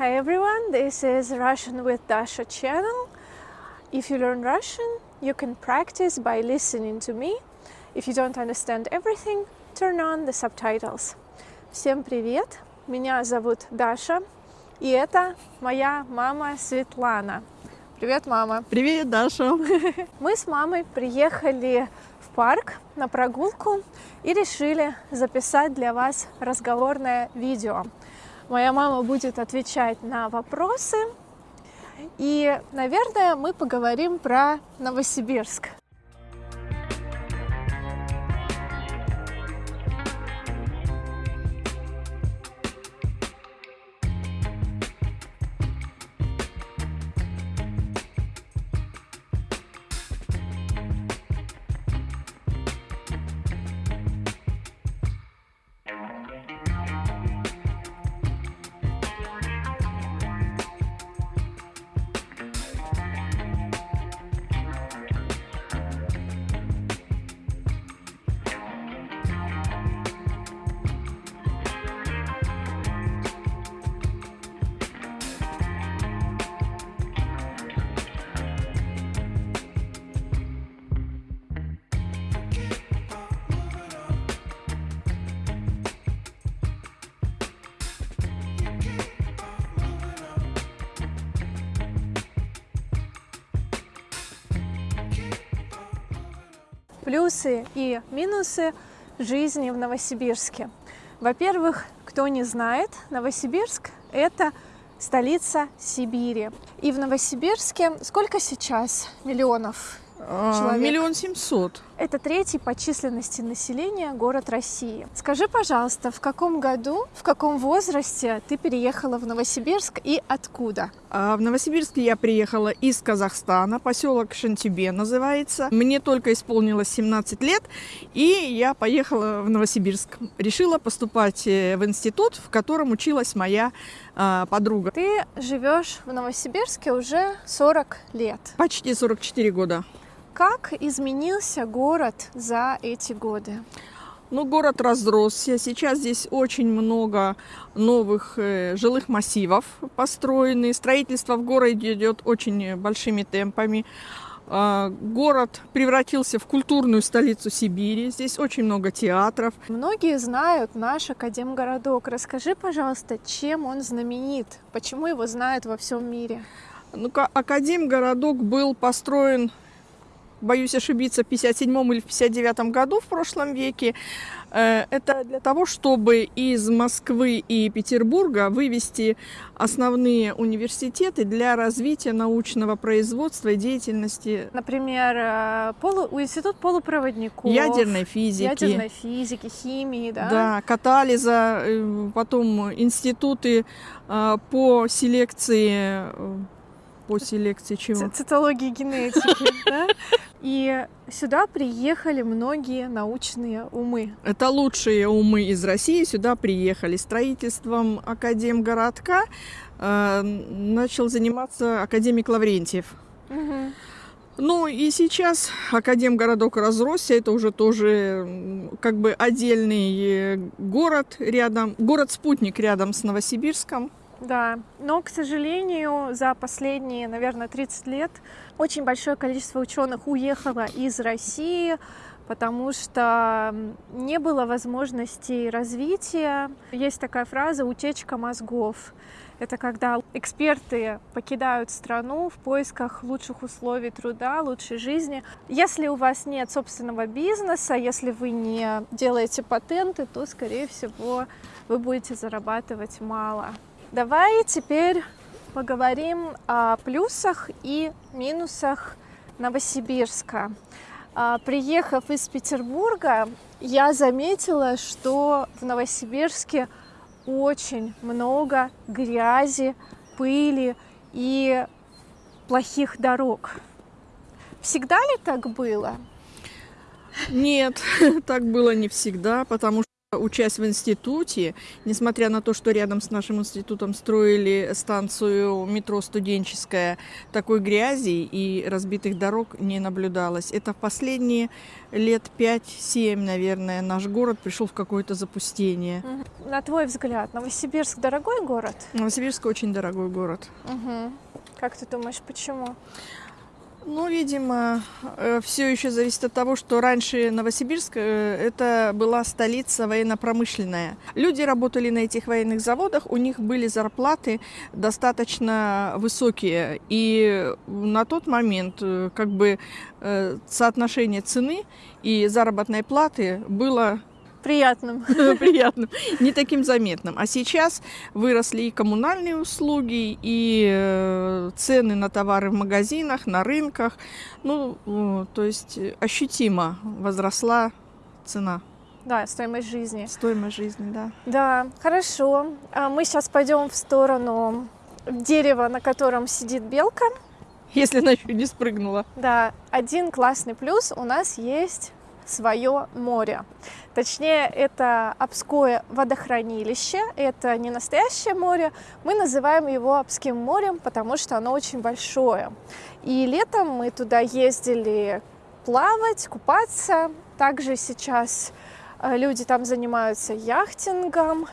Hi everyone, this is Russian with Dasha channel. If you learn Russian, you can practice by listening to me. If you don't understand everything, turn on the subtitles. Всем привет! Меня зовут Даша, и это моя мама Светлана. Привет, мама! Привет, Даша! Мы с мамой приехали в парк на прогулку и решили записать для вас разговорное видео. Моя мама будет отвечать на вопросы, и, наверное, мы поговорим про Новосибирск. Плюсы и минусы жизни в Новосибирске. Во-первых, кто не знает, Новосибирск – это столица Сибири. И в Новосибирске сколько сейчас миллионов человек? Миллион семьсот. Это третий по численности населения город России. Скажи, пожалуйста, в каком году, в каком возрасте ты переехала в Новосибирск и откуда? А в Новосибирск я приехала из Казахстана, поселок Шантибе называется. Мне только исполнилось 17 лет, и я поехала в Новосибирск. Решила поступать э, в институт, в котором училась моя а, подруга. Ты живешь в Новосибирске уже 40 лет. Почти 44 года. Как изменился город за эти годы? Ну, город разросся. Сейчас здесь очень много новых э, жилых массивов построены. Строительство в городе идет очень большими темпами. Э, город превратился в культурную столицу Сибири. Здесь очень много театров. Многие знают наш Академгородок. Расскажи, пожалуйста, чем он знаменит? Почему его знают во всем мире? Ну, Академгородок был построен боюсь ошибиться, в 57 или в 59 году в прошлом веке. Э, это для того, чтобы из Москвы и Петербурга вывести основные университеты для развития научного производства и деятельности. Например, э, полу... институт полупроводников. Ядерной физики. Ядерной физики, химии, да? Да, катализа, э, потом институты по селекции по селекции чего? Цитологии генетики, да? И сюда приехали многие научные умы. Это лучшие умы из России сюда приехали. Строительством Академгородка э, начал заниматься академик Лаврентьев. Угу. Ну и сейчас Академгородок разросся, это уже тоже как бы отдельный город рядом, город-спутник рядом с Новосибирском. Да, но, к сожалению, за последние, наверное, 30 лет очень большое количество ученых уехало из России, потому что не было возможности развития. Есть такая фраза «утечка мозгов». Это когда эксперты покидают страну в поисках лучших условий труда, лучшей жизни. Если у вас нет собственного бизнеса, если вы не делаете патенты, то, скорее всего, вы будете зарабатывать мало. Давай теперь поговорим о плюсах и минусах Новосибирска. А, приехав из Петербурга, я заметила, что в Новосибирске очень много грязи, пыли и плохих дорог. Всегда ли так было? Нет, так было не всегда, потому что Учась в институте, несмотря на то, что рядом с нашим институтом строили станцию метро студенческая, такой грязи и разбитых дорог не наблюдалось. Это в последние лет 5-7, наверное, наш город пришел в какое-то запустение. На твой взгляд, Новосибирск дорогой город? Новосибирск очень дорогой город. Угу. Как ты думаешь, почему? Ну, видимо, э, все еще зависит от того, что раньше Новосибирск э, это была столица военно-промышленная. Люди работали на этих военных заводах, у них были зарплаты достаточно высокие. И на тот момент э, как бы соотношение цены и заработной платы было приятным. приятным, не таким заметным. А сейчас выросли и коммунальные услуги, и э, цены на товары в магазинах, на рынках. Ну, то есть ощутимо возросла цена. Да, стоимость жизни. Стоимость жизни, да. Да, хорошо. А мы сейчас пойдем в сторону дерева, на котором сидит белка. Если она еще не спрыгнула. Да, один классный плюс у нас есть свое море. Точнее, это Обское водохранилище, это не настоящее море, мы называем его Обским морем, потому что оно очень большое. И летом мы туда ездили плавать, купаться. Также сейчас э, люди там занимаются яхтингом.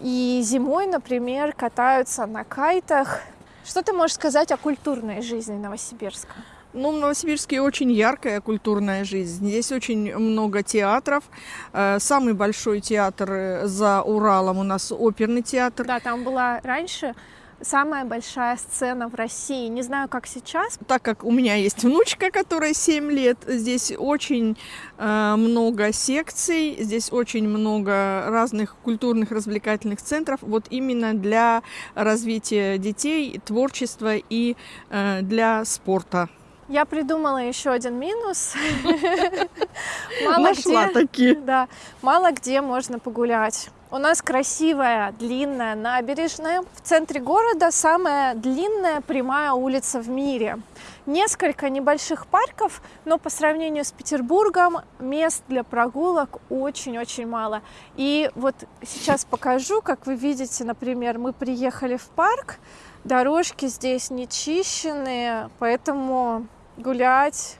И зимой, например, катаются на кайтах. Что ты можешь сказать о культурной жизни Новосибирска? Ну, в Новосибирске очень яркая культурная жизнь. Здесь очень много театров. Э, самый большой театр э, за Уралом у нас оперный театр. Да, там была раньше самая большая сцена в России. Не знаю, как сейчас. Так как у меня есть внучка, которая 7 лет, здесь очень э, много секций, здесь очень много разных культурных развлекательных центров, вот именно для развития детей, творчества и э, для спорта. Я придумала еще один минус. Мало где, такие. Да, мало где можно погулять. У нас красивая, длинная набережная. В центре города самая длинная прямая улица в мире. Несколько небольших парков, но по сравнению с Петербургом мест для прогулок очень-очень мало. И вот сейчас покажу, как вы видите, например, мы приехали в парк, дорожки здесь не чищенные, поэтому гулять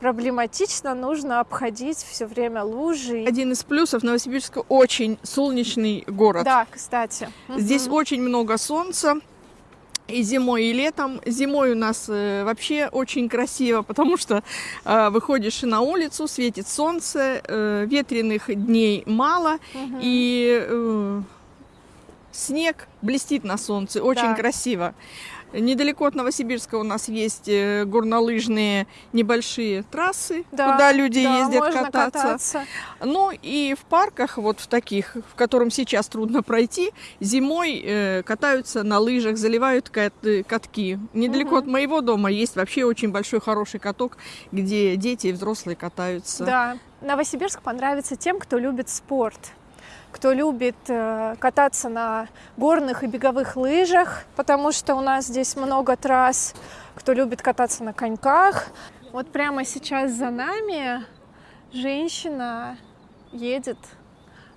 проблематично, нужно обходить все время лужи. Один из плюсов Новосибирска очень солнечный город. Да, кстати. Здесь угу. очень много солнца. И зимой, и летом. Зимой у нас э, вообще очень красиво, потому что э, выходишь на улицу, светит солнце, э, ветреных дней мало, угу. и э, снег блестит на солнце, очень да. красиво. Недалеко от Новосибирска у нас есть э, горнолыжные небольшие трассы, да, куда люди да, ездят кататься. кататься. Ну и в парках, вот в таких, в котором сейчас трудно пройти, зимой э, катаются на лыжах, заливают кат катки. Недалеко угу. от моего дома есть вообще очень большой хороший каток, где дети и взрослые катаются. Да, Новосибирск понравится тем, кто любит спорт кто любит э, кататься на горных и беговых лыжах, потому что у нас здесь много трасс, кто любит кататься на коньках. Вот прямо сейчас за нами женщина едет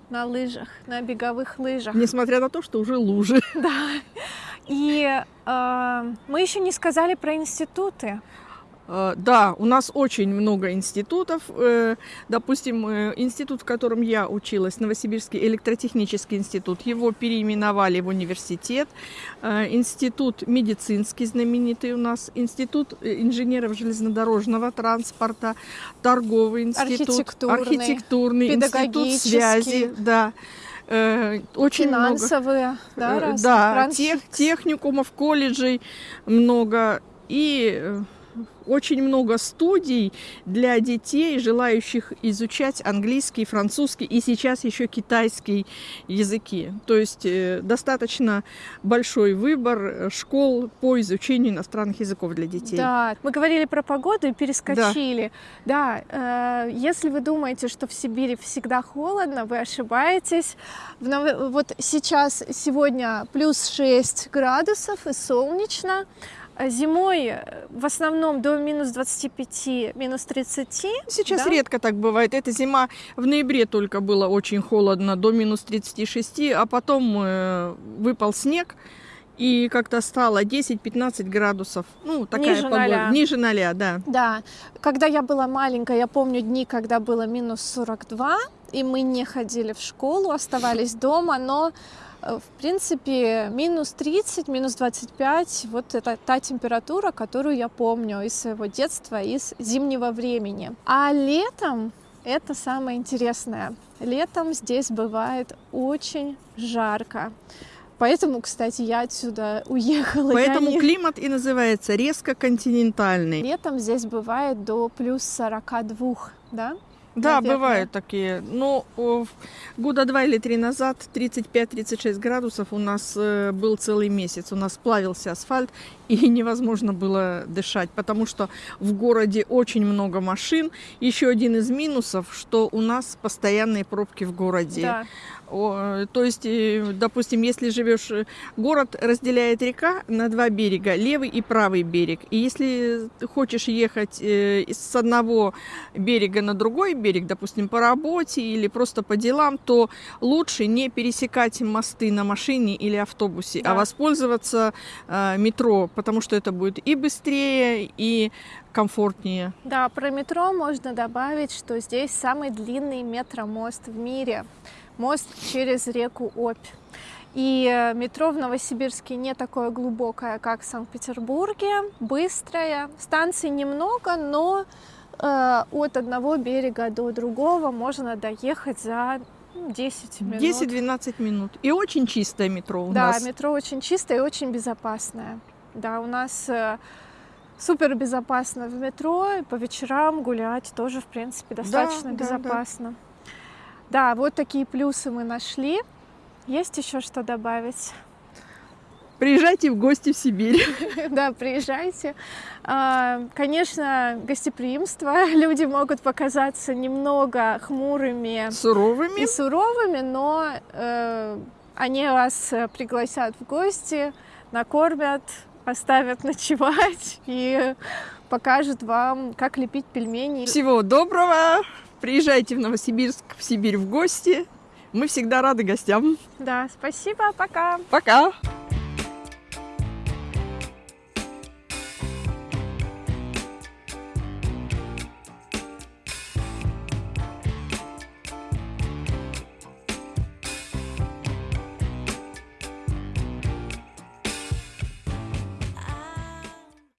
на лыжах, на беговых лыжах. Несмотря на то, что уже лужи. Да. И э, мы еще не сказали про институты. Э, да, у нас очень много институтов. Э, допустим, э, институт, в котором я училась, Новосибирский электротехнический институт, его переименовали в университет. Институт медицинский знаменитый у нас, институт инженеров железнодорожного транспорта, торговый институт, архитектурный, архитектурный институт связи, да очень финансовые, много, да, да тех, техникумов, колледжей много и очень много студий для детей, желающих изучать английский, французский и сейчас еще китайский языки. То есть э, достаточно большой выбор школ по изучению иностранных языков для детей. Да, мы говорили про погоду и перескочили. Да, да э, если вы думаете, что в Сибири всегда холодно, вы ошибаетесь. Вот сейчас, сегодня плюс 6 градусов и солнечно. Зимой э, в основном до минус 25, минус 30. Сейчас да? редко так бывает. Эта зима в ноябре только было очень холодно, до минус 36, а потом э, выпал снег, и как-то стало 10-15 градусов. Ну, такая Ниже погода. ноля. Ниже ноля, да. Да, когда я была маленькая, я помню дни, когда было минус 42, и мы не ходили в школу, оставались дома, но в принципе, минус 30, минус 25, вот это та температура, которую я помню из своего детства, из зимнего времени. А летом это самое интересное. Летом здесь бывает очень жарко. Поэтому, кстати, я отсюда уехала. Я Поэтому не- климат и называется резко континентальный. Летом здесь бывает до плюс 42, да? Да, наверное. бывают такие. Но в- года два или три назад 35-36 градусов у нас э, был целый месяц. У нас плавился асфальт, и невозможно было дышать, потому что в городе очень много машин. Еще один из минусов, что у нас постоянные пробки в городе. Да. То есть, э, допустим, если живешь, э, город разделяет река на два берега, левый и правый берег. И если хочешь ехать э, с одного берега на другой берег, допустим, по работе или просто по делам, то лучше не пересекать мосты на машине или автобусе, Да. а воспользоваться метро, потому что это будет и быстрее, и комфортнее. Да, про метро можно добавить, что здесь самый длинный метромост в мире. Мост через реку Обь. И э, метро в Новосибирске не такое глубокое, как в Санкт-Петербурге, быстрое. Станций немного, но э, от одного берега до другого можно доехать за ну, 10 минут. 10-12 минут. И очень чистое метро у да, нас. метро очень чистое и очень безопасное. Да, у нас э, супер безопасно в метро, и по вечерам гулять тоже, в принципе, достаточно да, да. безопасно. Да. вот такие плюсы мы нашли. Есть еще что добавить? Приезжайте в гости в Сибирь. Да, приезжайте. А, Конечно, гостеприимство. Люди могут показаться немного хмурыми Суровыми. и суровыми, но э, они вас э, пригласят в гости, накормят, оставят ночевать и покажут вам, как лепить пельмени. Всего доброго. Приезжайте в Новосибирск, в Сибирь в гости. Мы всегда рады гостям. Да, спасибо, пока. Пока.